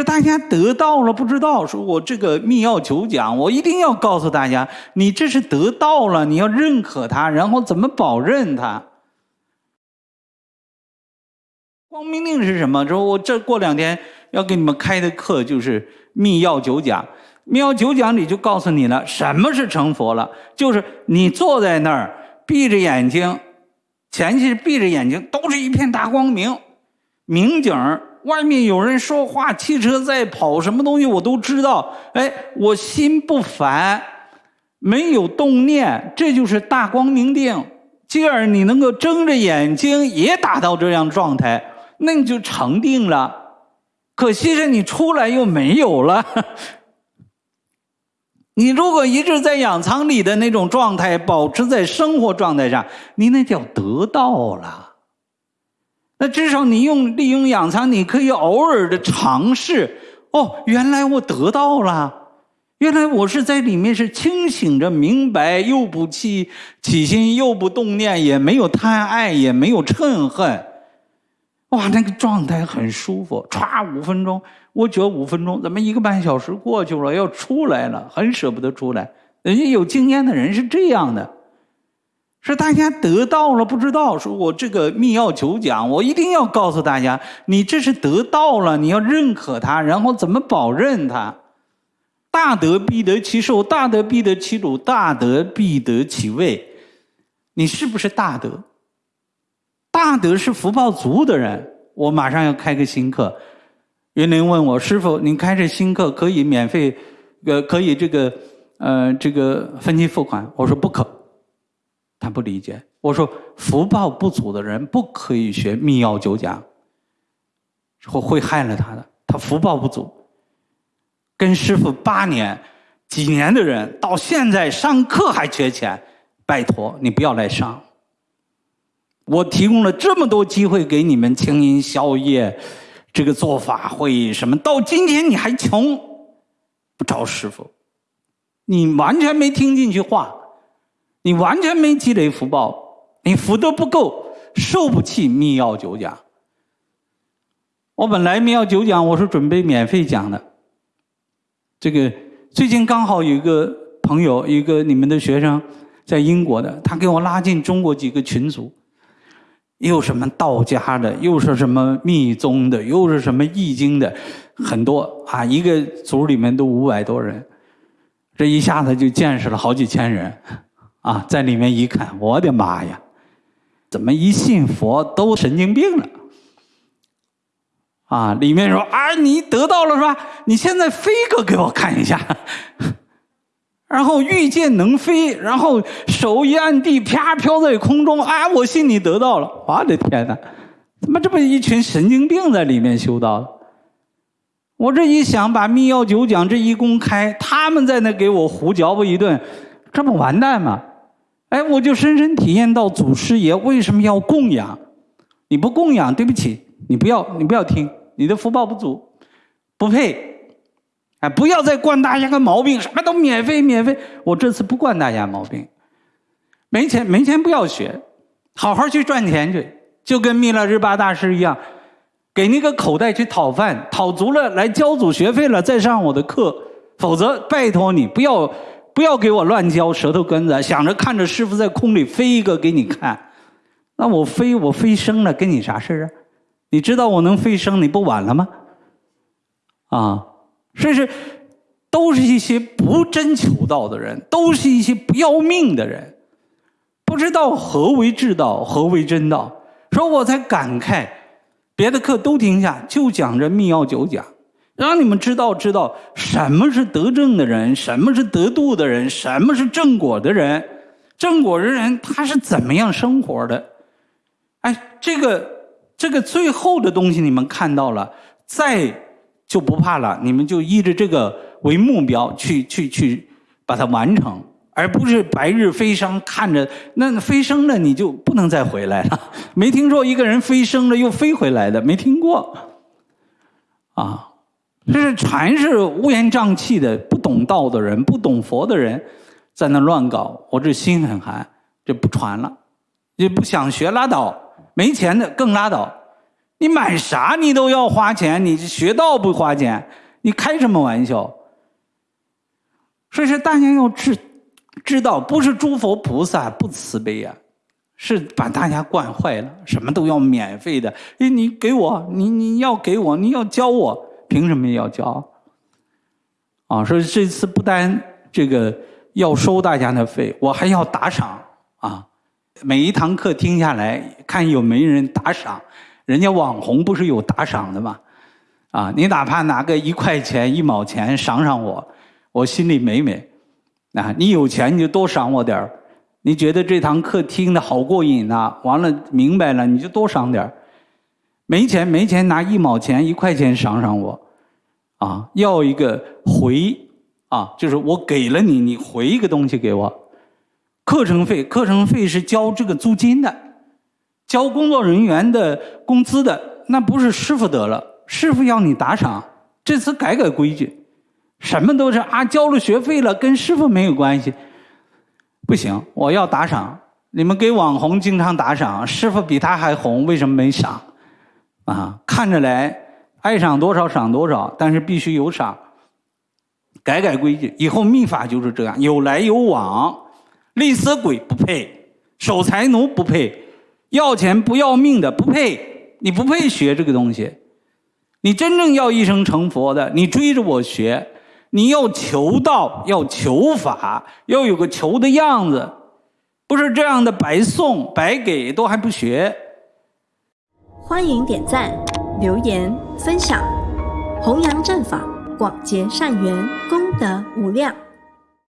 是大家得到了不知道，说我这个密钥九讲，我一定要告诉大家，你这是得到了，你要认可它，然后怎么保认它？光明令是什么？说我这过两天要给你们开的课就是密钥九讲，密钥九讲里就告诉你了，什么是成佛了，就是你坐在那儿，闭着眼睛，前期闭着眼睛，都是一片大光明，明景儿。外面有人说话，汽车在跑，什么东西我都知道。哎，我心不烦，没有动念，这就是大光明定。继而你能够睁着眼睛也达到这样状态，那你就成定了。可惜是你出来又没有了。你如果一直在养仓里的那种状态，保持在生活状态上，你那叫得到了。那至少你用利用养仓，你可以偶尔的尝试。哦，原来我得到了，原来我是在里面是清醒着，明白又不起起心，又不动念，也没有贪爱，也没有嗔恨。哇，那个状态很舒服。歘，五分钟，我觉得五分钟，怎么一个半小时过去了，要出来了，很舍不得出来。人家有经验的人是这样的。是大家得到了不知道，说我这个密钥九讲，我一定要告诉大家，你这是得到了，你要认可它，然后怎么保认它？大德必得其寿，大德必得其主，大德必得其位。你是不是大德？大德是福报足的人。我马上要开个新课，云林问我师傅，您开这新课可以免费，呃，可以这个，呃，这个分期付款？我说不可。他不理解，我说福报不足的人不可以学密钥九讲，会会害了他的。他福报不足，跟师傅八年、几年的人，到现在上课还缺钱，拜托你不要来上。我提供了这么多机会给你们清音宵夜，这个做法会什么，到今天你还穷，不找师傅，你完全没听进去话。你完全没积累福报，你福德不够，受不起密钥九讲。我本来密钥九讲我是准备免费讲的。这个最近刚好有一个朋友，一个你们的学生，在英国的，他给我拉进中国几个群组，又什么道家的，又是什么密宗的，又是什么易经的，很多啊，一个组里面都五百多人，这一下子就见识了好几千人。啊，在里面一看，我的妈呀，怎么一信佛都神经病了？啊，里面说啊，你得到了是吧？你现在飞个给我看一下，然后御剑能飞，然后手一按地，啪飘在空中，啊，我信你得到了。我的天哪，怎么这么一群神经病在里面修道？我这一想，把密钥九讲这一公开，他们在那给我胡搅和一顿，这不完蛋吗？哎，我就深深体验到祖师爷为什么要供养？你不供养，对不起，你不要，你不要听，你的福报不足，不配。哎，不要再惯大家个毛病，什么都免费，免费。我这次不惯大家毛病，没钱，没钱不要学，好好去赚钱去，就跟弥勒日巴大师一样，给那个口袋去讨饭，讨足了来交足学费了，再上我的课，否则拜托你不要。不要给我乱教舌头根子，想着看着师傅在空里飞一个给你看，那我飞我飞升了，跟你啥事啊？你知道我能飞升，你不晚了吗？啊，这是都是一些不真求道的人，都是一些不要命的人，不知道何为至道，何为真道。说我才感慨，别的课都停下，就讲这密钥九讲。让你们知道知道什么是得正的人，什么是得度的人，什么是正果的人。正果的人他是怎么样生活的？哎，这个这个最后的东西你们看到了，再就不怕了。你们就依着这个为目标去去去把它完成，而不是白日飞升看着那飞升了你就不能再回来了。没听说一个人飞升了又飞回来的，没听过啊。这是全是乌烟瘴气的，不懂道的人，不懂佛的人，在那乱搞。我这心很寒，就不传了，也不想学拉倒。没钱的更拉倒，你买啥你都要花钱，你学道不花钱，你开什么玩笑？所以说，大家要知知道，不是诸佛菩萨不慈悲呀，是把大家惯坏了，什么都要免费的。哎，你给我，你你要给我，你要教我，凭什么要交？啊，说这次不单这个要收大家的费，我还要打赏啊！每一堂课听下来，看有没人打赏，人家网红不是有打赏的吗？啊，你哪怕拿个一块钱、一毛钱赏赏我。我心里美美，啊，你有钱你就多赏我点，你觉得这堂课听的好过瘾呐？完了明白了你就多赏点，没钱没钱拿一毛钱一块钱赏赏我，啊，要一个回啊，就是我给了你，你回一个东西给我。课程费，课程费是交这个租金的，交工作人员的工资的，那不是师傅得了，师傅要你打赏，这次改改规矩。什么都是啊，交了学费了，跟师傅没有关系。不行，我要打赏。你们给网红经常打赏，师傅比他还红，为什么没赏？啊，看着来，爱赏多少赏多少，但是必须有赏。改改规矩，以后秘法就是这样，有来有往。吝啬鬼不配，守财奴不配，要钱不要命的不配，你不配学这个东西。你真正要一生成佛的，你追着我学。你要求道，要求法，要有个求的样子，不是这样的白送白给都还不学。欢迎点赞、留言、分享，弘扬正法，广结善缘，功德无量。